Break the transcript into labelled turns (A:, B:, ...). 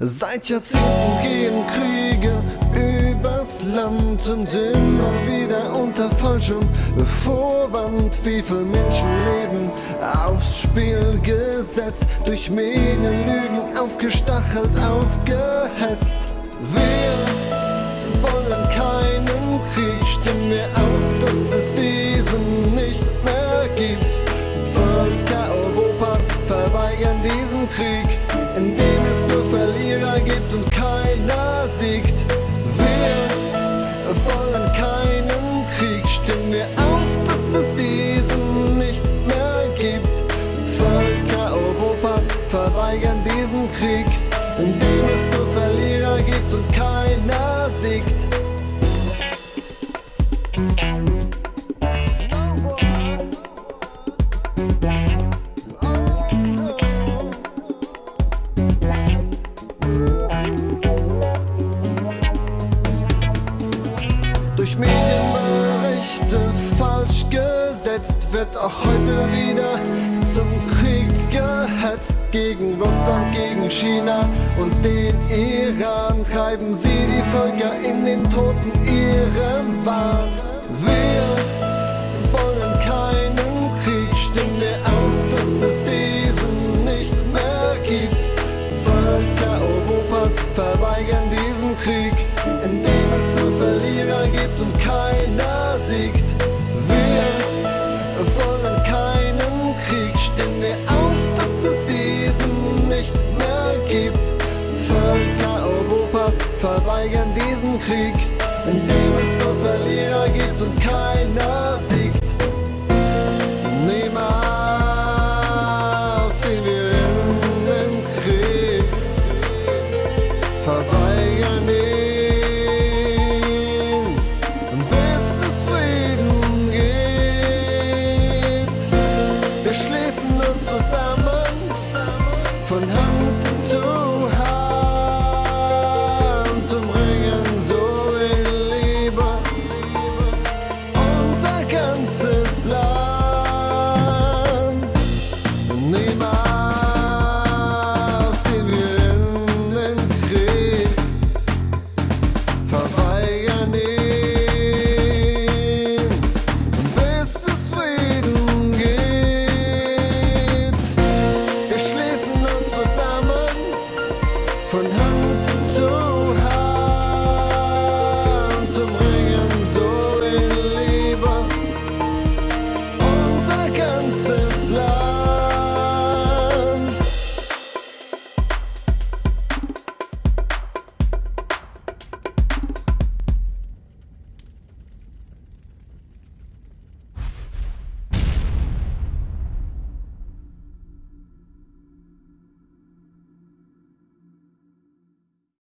A: Seit Jahrzehnten gehen Kriege übers Land und immer wieder unter falschem Vorwand. Wie viele Menschenleben aufs Spiel gesetzt, durch Medienlügen aufgestachelt, aufgehetzt. Wir wollen keinen Krieg, stimmen wir auf, dass es diesen nicht mehr gibt. Völker Europas verweigern diesen Krieg, Verlierer gibt und keiner siegt. Wir wollen keinen Krieg, stimmen wir auf, dass es diesen nicht mehr gibt. Völker Europas verweigern diesen Krieg, in dem es nur Verlierer gibt und keiner siegt. Durch Medienberichte falsch gesetzt wird auch heute wieder zum Krieg gehetzt gegen Russland, gegen China und den Iran treiben sie die Völker in den Toten ihrem Wahn. Europas verweigern diesen Krieg, in dem es nur Verlierer gibt und keiner siegt. Niemals ziehen wir in den Krieg, verweigern ihn,